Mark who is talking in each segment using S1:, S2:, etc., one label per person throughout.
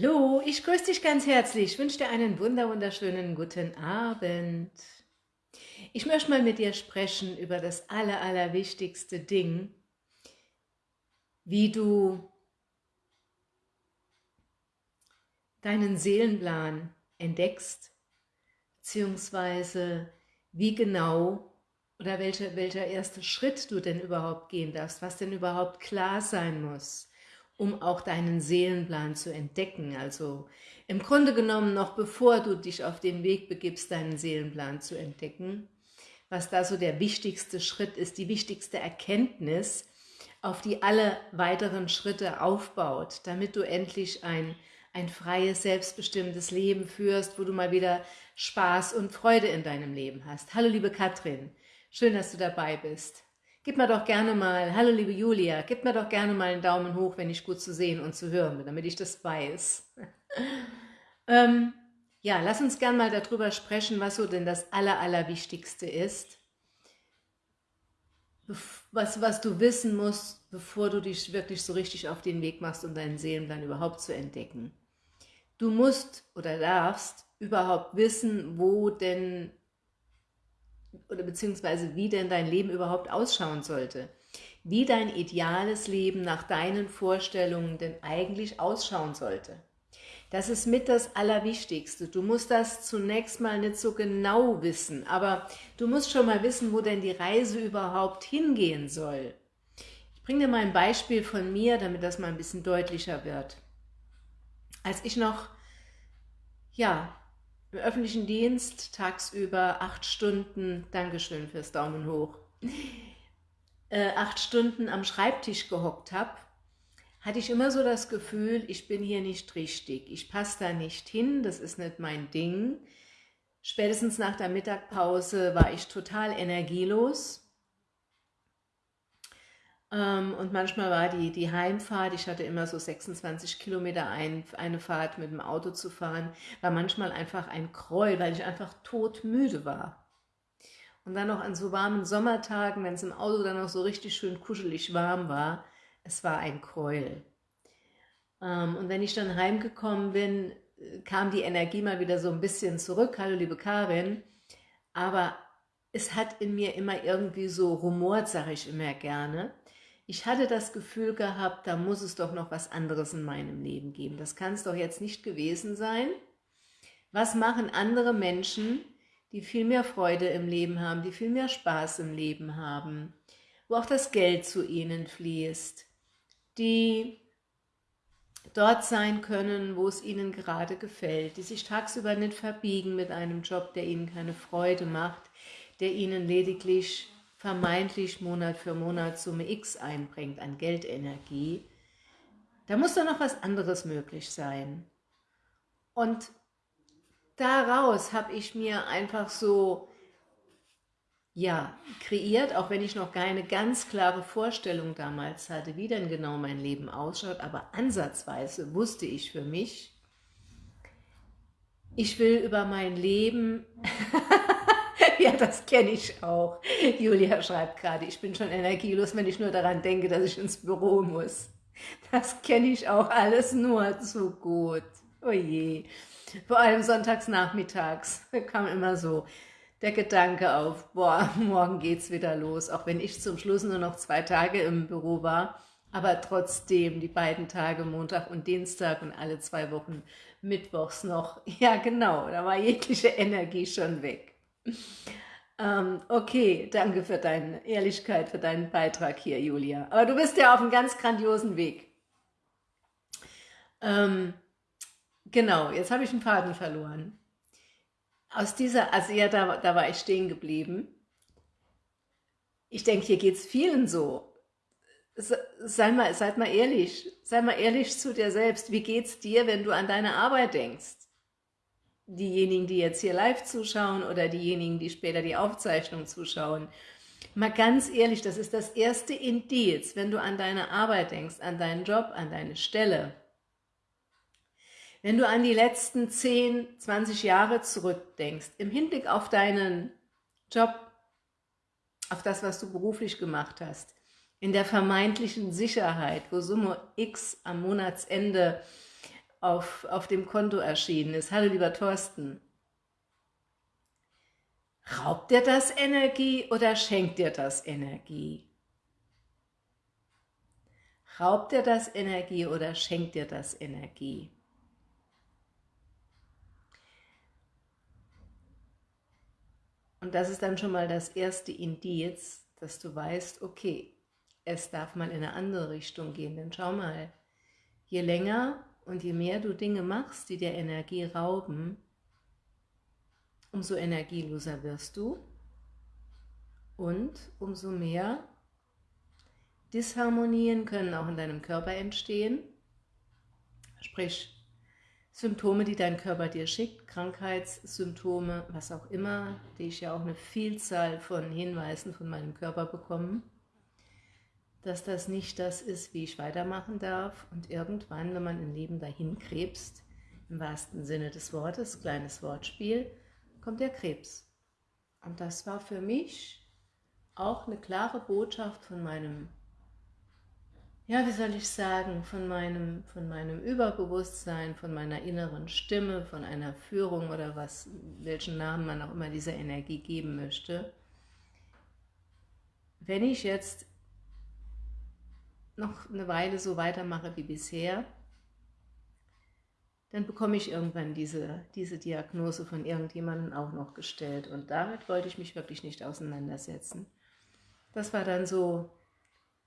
S1: Hallo, ich grüße dich ganz herzlich. Ich wünsche dir einen wunder wunderschönen guten Abend. Ich möchte mal mit dir sprechen über das aller, allerwichtigste Ding, wie du deinen Seelenplan entdeckst, beziehungsweise wie genau oder welcher, welcher erste Schritt du denn überhaupt gehen darfst, was denn überhaupt klar sein muss um auch deinen Seelenplan zu entdecken. Also im Grunde genommen noch bevor du dich auf den Weg begibst, deinen Seelenplan zu entdecken, was da so der wichtigste Schritt ist, die wichtigste Erkenntnis, auf die alle weiteren Schritte aufbaut, damit du endlich ein, ein freies, selbstbestimmtes Leben führst, wo du mal wieder Spaß und Freude in deinem Leben hast. Hallo liebe Katrin, schön, dass du dabei bist. Gib mir doch gerne mal, hallo liebe Julia, gib mir doch gerne mal einen Daumen hoch, wenn ich gut zu sehen und zu hören bin, damit ich das weiß. ähm, ja, lass uns gerne mal darüber sprechen, was so denn das Aller, Allerwichtigste ist. Was, was du wissen musst, bevor du dich wirklich so richtig auf den Weg machst, um deinen Seelenplan überhaupt zu entdecken. Du musst oder darfst überhaupt wissen, wo denn oder beziehungsweise wie denn dein Leben überhaupt ausschauen sollte. Wie dein ideales Leben nach deinen Vorstellungen denn eigentlich ausschauen sollte. Das ist mit das Allerwichtigste. Du musst das zunächst mal nicht so genau wissen, aber du musst schon mal wissen, wo denn die Reise überhaupt hingehen soll. Ich bringe dir mal ein Beispiel von mir, damit das mal ein bisschen deutlicher wird. Als ich noch ja, im öffentlichen Dienst tagsüber acht Stunden, Dankeschön fürs Daumen hoch, äh, acht Stunden am Schreibtisch gehockt habe, hatte ich immer so das Gefühl, ich bin hier nicht richtig, ich passe da nicht hin, das ist nicht mein Ding. Spätestens nach der Mittagpause war ich total energielos und manchmal war die, die Heimfahrt, ich hatte immer so 26 Kilometer ein, eine Fahrt mit dem Auto zu fahren, war manchmal einfach ein Gräuel, weil ich einfach todmüde war. Und dann noch an so warmen Sommertagen, wenn es im Auto dann noch so richtig schön kuschelig warm war, es war ein Gräuel. Ähm, und wenn ich dann heimgekommen bin, kam die Energie mal wieder so ein bisschen zurück. Hallo liebe Karin. Aber es hat in mir immer irgendwie so rumort, sage ich immer gerne ich hatte das Gefühl gehabt, da muss es doch noch was anderes in meinem Leben geben. Das kann es doch jetzt nicht gewesen sein. Was machen andere Menschen, die viel mehr Freude im Leben haben, die viel mehr Spaß im Leben haben, wo auch das Geld zu ihnen fließt, die dort sein können, wo es ihnen gerade gefällt, die sich tagsüber nicht verbiegen mit einem Job, der ihnen keine Freude macht, der ihnen lediglich vermeintlich Monat für Monat Summe X einbringt an Geldenergie, da muss doch noch was anderes möglich sein. Und daraus habe ich mir einfach so, ja, kreiert, auch wenn ich noch keine ganz klare Vorstellung damals hatte, wie denn genau mein Leben ausschaut, aber ansatzweise wusste ich für mich, ich will über mein Leben ja, das kenne ich auch. Julia schreibt gerade, ich bin schon energielos, wenn ich nur daran denke, dass ich ins Büro muss. Das kenne ich auch alles nur zu gut. Oh je. Vor allem sonntags nachmittags kam immer so der Gedanke auf, boah, morgen geht's wieder los. Auch wenn ich zum Schluss nur noch zwei Tage im Büro war, aber trotzdem die beiden Tage Montag und Dienstag und alle zwei Wochen Mittwochs noch. Ja genau, da war jegliche Energie schon weg. Ähm, okay, danke für deine Ehrlichkeit, für deinen Beitrag hier, Julia. Aber du bist ja auf einem ganz grandiosen Weg. Ähm, genau, jetzt habe ich einen Faden verloren. Aus dieser, also ja, da, da war ich stehen geblieben. Ich denke, hier geht es vielen so. Sei mal, seid mal ehrlich, sei mal ehrlich zu dir selbst. Wie geht's dir, wenn du an deine Arbeit denkst? Diejenigen, die jetzt hier live zuschauen oder diejenigen, die später die Aufzeichnung zuschauen. Mal ganz ehrlich, das ist das erste Indiz, wenn du an deine Arbeit denkst, an deinen Job, an deine Stelle. Wenn du an die letzten 10, 20 Jahre zurückdenkst, im Hinblick auf deinen Job, auf das, was du beruflich gemacht hast, in der vermeintlichen Sicherheit, wo Summe X am Monatsende auf, auf dem Konto erschienen ist. Hallo lieber Thorsten. Raubt dir das Energie oder schenkt dir das Energie? Raubt dir das Energie oder schenkt dir das Energie? Und das ist dann schon mal das erste Indiz, dass du weißt, okay, es darf mal in eine andere Richtung gehen. Denn schau mal, je länger und je mehr du Dinge machst, die dir Energie rauben, umso energieloser wirst du und umso mehr Disharmonien können auch in deinem Körper entstehen, sprich Symptome, die dein Körper dir schickt, Krankheitssymptome, was auch immer, die ich ja auch eine Vielzahl von Hinweisen von meinem Körper bekomme, dass das nicht das ist, wie ich weitermachen darf und irgendwann, wenn man ein Leben dahin krebst, im wahrsten Sinne des Wortes, kleines Wortspiel, kommt der Krebs. Und das war für mich auch eine klare Botschaft von meinem, ja, wie soll ich sagen, von meinem, von meinem Überbewusstsein, von meiner inneren Stimme, von einer Führung oder was, welchen Namen man auch immer dieser Energie geben möchte. Wenn ich jetzt noch eine Weile so weitermache wie bisher, dann bekomme ich irgendwann diese, diese Diagnose von irgendjemandem auch noch gestellt. Und damit wollte ich mich wirklich nicht auseinandersetzen. Das war dann so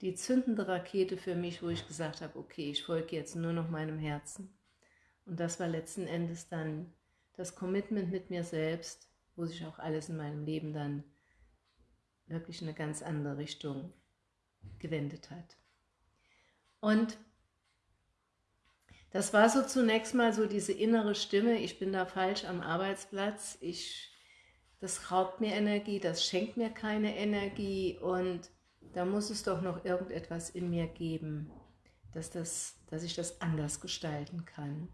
S1: die zündende Rakete für mich, wo ich gesagt habe, okay, ich folge jetzt nur noch meinem Herzen. Und das war letzten Endes dann das Commitment mit mir selbst, wo sich auch alles in meinem Leben dann wirklich in eine ganz andere Richtung gewendet hat. Und das war so zunächst mal so diese innere Stimme, ich bin da falsch am Arbeitsplatz, ich, das raubt mir Energie, das schenkt mir keine Energie und da muss es doch noch irgendetwas in mir geben, dass, das, dass ich das anders gestalten kann.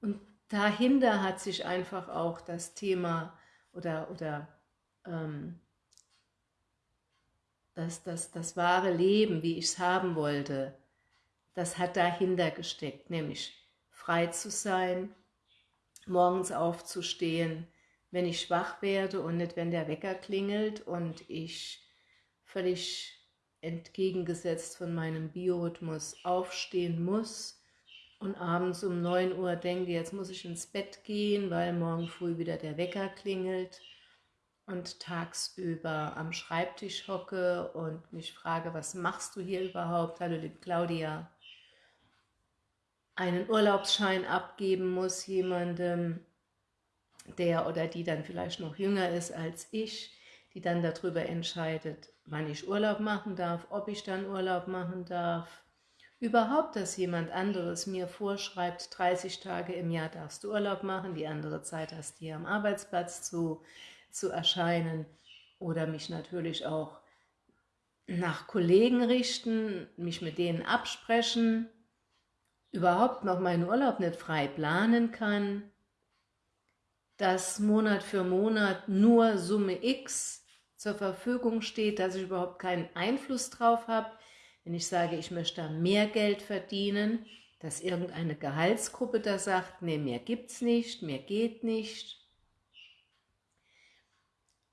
S1: Und dahinter hat sich einfach auch das Thema oder, oder ähm, das, das, das wahre Leben, wie ich es haben wollte, das hat dahinter gesteckt, nämlich frei zu sein, morgens aufzustehen, wenn ich schwach werde und nicht, wenn der Wecker klingelt und ich völlig entgegengesetzt von meinem Biorhythmus aufstehen muss und abends um 9 Uhr denke, jetzt muss ich ins Bett gehen, weil morgen früh wieder der Wecker klingelt und tagsüber am Schreibtisch hocke und mich frage, was machst du hier überhaupt? Hallo liebe Claudia einen Urlaubsschein abgeben muss, jemandem, der oder die dann vielleicht noch jünger ist als ich, die dann darüber entscheidet, wann ich Urlaub machen darf, ob ich dann Urlaub machen darf. Überhaupt, dass jemand anderes mir vorschreibt, 30 Tage im Jahr darfst du Urlaub machen, die andere Zeit hast du hier am Arbeitsplatz zu, zu erscheinen oder mich natürlich auch nach Kollegen richten, mich mit denen absprechen, überhaupt noch meinen Urlaub nicht frei planen kann, dass Monat für Monat nur Summe X zur Verfügung steht, dass ich überhaupt keinen Einfluss drauf habe, wenn ich sage, ich möchte mehr Geld verdienen, dass irgendeine Gehaltsgruppe da sagt, nee, mehr gibt's nicht, mehr geht nicht.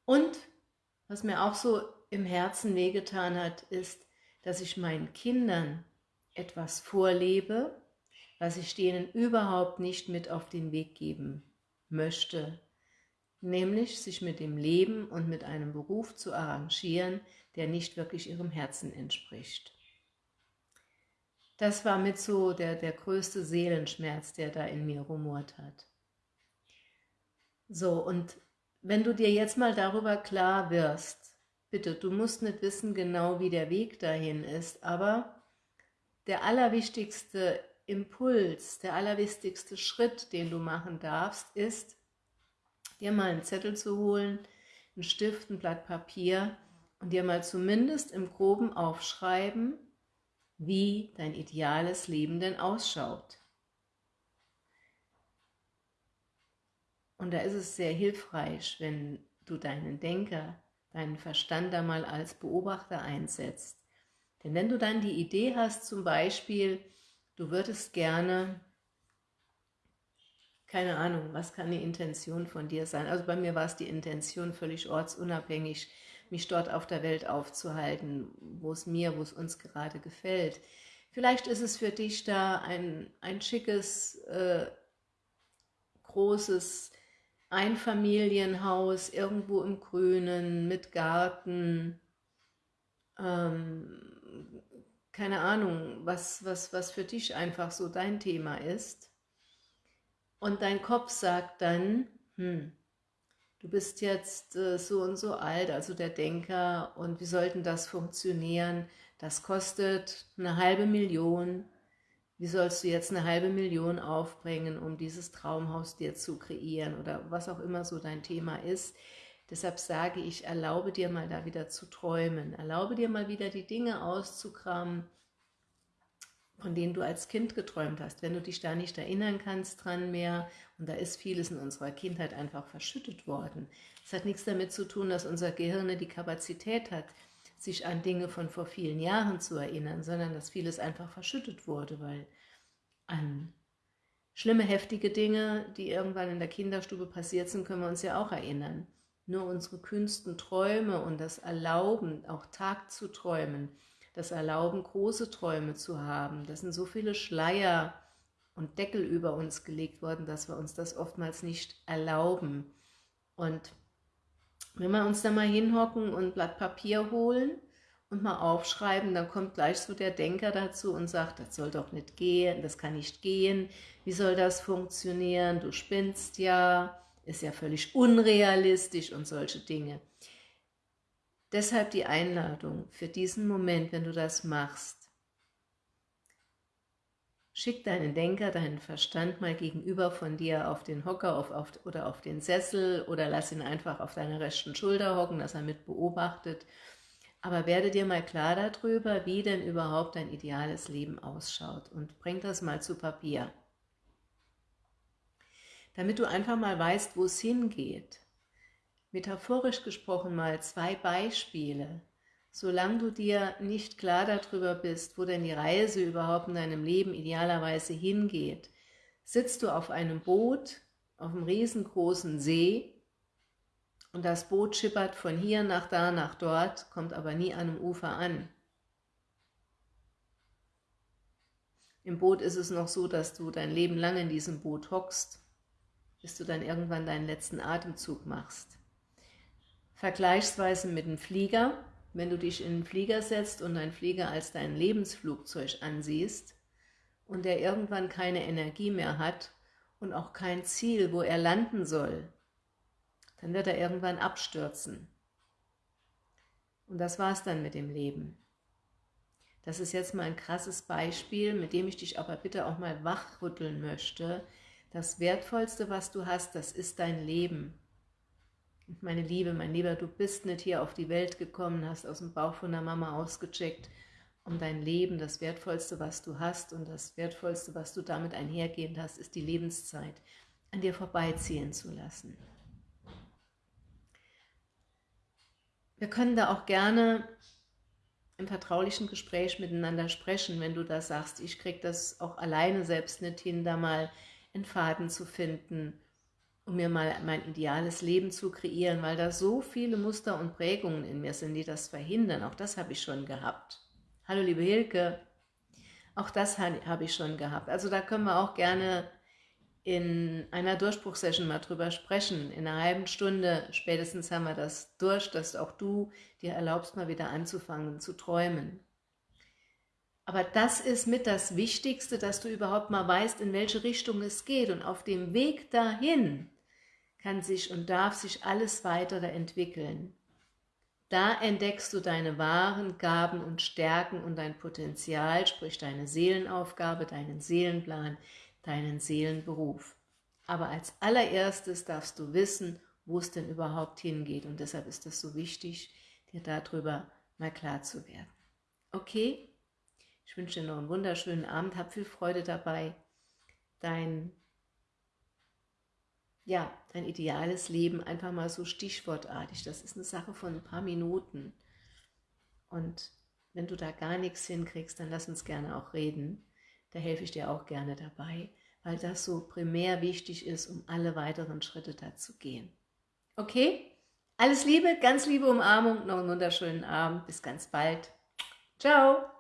S1: Und was mir auch so im Herzen wehgetan hat, ist, dass ich meinen Kindern etwas vorlebe, was ich denen überhaupt nicht mit auf den Weg geben möchte, nämlich sich mit dem Leben und mit einem Beruf zu arrangieren, der nicht wirklich ihrem Herzen entspricht. Das war mit so der, der größte Seelenschmerz, der da in mir rumort hat. So, und wenn du dir jetzt mal darüber klar wirst, bitte, du musst nicht wissen genau, wie der Weg dahin ist, aber der allerwichtigste Impuls, der allerwichtigste Schritt, den du machen darfst, ist, dir mal einen Zettel zu holen, einen Stift, ein Blatt Papier und dir mal zumindest im Groben aufschreiben, wie dein ideales Leben denn ausschaut. Und da ist es sehr hilfreich, wenn du deinen Denker, deinen Verstand da mal als Beobachter einsetzt. Denn wenn du dann die Idee hast, zum Beispiel, du würdest gerne, keine Ahnung, was kann die Intention von dir sein? Also bei mir war es die Intention, völlig ortsunabhängig, mich dort auf der Welt aufzuhalten, wo es mir, wo es uns gerade gefällt. Vielleicht ist es für dich da ein, ein schickes, äh, großes Einfamilienhaus irgendwo im Grünen mit Garten, ähm, keine Ahnung, was, was, was für dich einfach so dein Thema ist. Und dein Kopf sagt dann, hm, du bist jetzt äh, so und so alt, also der Denker, und wie sollten das funktionieren? Das kostet eine halbe Million. Wie sollst du jetzt eine halbe Million aufbringen, um dieses Traumhaus dir zu kreieren oder was auch immer so dein Thema ist? Deshalb sage ich, erlaube dir mal da wieder zu träumen. Erlaube dir mal wieder die Dinge auszukramen, von denen du als Kind geträumt hast. Wenn du dich da nicht erinnern kannst dran mehr, und da ist vieles in unserer Kindheit einfach verschüttet worden. Es hat nichts damit zu tun, dass unser Gehirn die Kapazität hat, sich an Dinge von vor vielen Jahren zu erinnern, sondern dass vieles einfach verschüttet wurde, weil an schlimme, heftige Dinge, die irgendwann in der Kinderstube passiert sind, können wir uns ja auch erinnern. Nur unsere kühnsten Träume und das Erlauben, auch Tag zu träumen, das Erlauben, große Träume zu haben, das sind so viele Schleier und Deckel über uns gelegt worden, dass wir uns das oftmals nicht erlauben. Und wenn wir uns da mal hinhocken und ein Blatt Papier holen und mal aufschreiben, dann kommt gleich so der Denker dazu und sagt, das soll doch nicht gehen, das kann nicht gehen, wie soll das funktionieren, du spinnst ja, ist ja völlig unrealistisch und solche Dinge. Deshalb die Einladung für diesen Moment, wenn du das machst. Schick deinen Denker, deinen Verstand mal gegenüber von dir auf den Hocker auf, auf, oder auf den Sessel oder lass ihn einfach auf deiner rechten Schulter hocken, dass er mit beobachtet. Aber werde dir mal klar darüber, wie denn überhaupt dein ideales Leben ausschaut und bring das mal zu Papier damit du einfach mal weißt, wo es hingeht. Metaphorisch gesprochen mal zwei Beispiele. Solange du dir nicht klar darüber bist, wo denn die Reise überhaupt in deinem Leben idealerweise hingeht, sitzt du auf einem Boot auf einem riesengroßen See und das Boot schippert von hier nach da nach dort, kommt aber nie an einem Ufer an. Im Boot ist es noch so, dass du dein Leben lang in diesem Boot hockst bis du dann irgendwann deinen letzten Atemzug machst. Vergleichsweise mit einem Flieger, wenn du dich in einen Flieger setzt und dein Flieger als dein Lebensflugzeug ansiehst und der irgendwann keine Energie mehr hat und auch kein Ziel, wo er landen soll, dann wird er irgendwann abstürzen. Und das war's dann mit dem Leben. Das ist jetzt mal ein krasses Beispiel, mit dem ich dich aber bitte auch mal wachrütteln möchte, das Wertvollste, was du hast, das ist dein Leben. Meine Liebe, mein Lieber, du bist nicht hier auf die Welt gekommen, hast aus dem Bauch von der Mama ausgecheckt, um dein Leben, das Wertvollste, was du hast und das Wertvollste, was du damit einhergehend hast, ist die Lebenszeit, an dir vorbeiziehen zu lassen. Wir können da auch gerne im vertraulichen Gespräch miteinander sprechen, wenn du da sagst, ich kriege das auch alleine selbst nicht hin, da mal einen Faden zu finden, um mir mal mein ideales Leben zu kreieren, weil da so viele Muster und Prägungen in mir sind, die das verhindern. Auch das habe ich schon gehabt. Hallo liebe Hilke, auch das habe ich schon gehabt. Also da können wir auch gerne in einer Durchbruchsession mal drüber sprechen. In einer halben Stunde spätestens haben wir das durch, dass auch du dir erlaubst, mal wieder anzufangen zu träumen. Aber das ist mit das Wichtigste, dass du überhaupt mal weißt, in welche Richtung es geht. Und auf dem Weg dahin kann sich und darf sich alles weitere entwickeln. Da entdeckst du deine wahren Gaben und Stärken und dein Potenzial, sprich deine Seelenaufgabe, deinen Seelenplan, deinen Seelenberuf. Aber als allererstes darfst du wissen, wo es denn überhaupt hingeht. Und deshalb ist es so wichtig, dir darüber mal klar zu werden. Okay? Ich wünsche dir noch einen wunderschönen Abend, hab viel Freude dabei, dein, ja, dein ideales Leben einfach mal so stichwortartig. Das ist eine Sache von ein paar Minuten. Und wenn du da gar nichts hinkriegst, dann lass uns gerne auch reden. da helfe ich dir auch gerne dabei, weil das so primär wichtig ist, um alle weiteren Schritte da zu gehen. Okay? Alles Liebe, ganz liebe Umarmung, noch einen wunderschönen Abend, bis ganz bald. Ciao!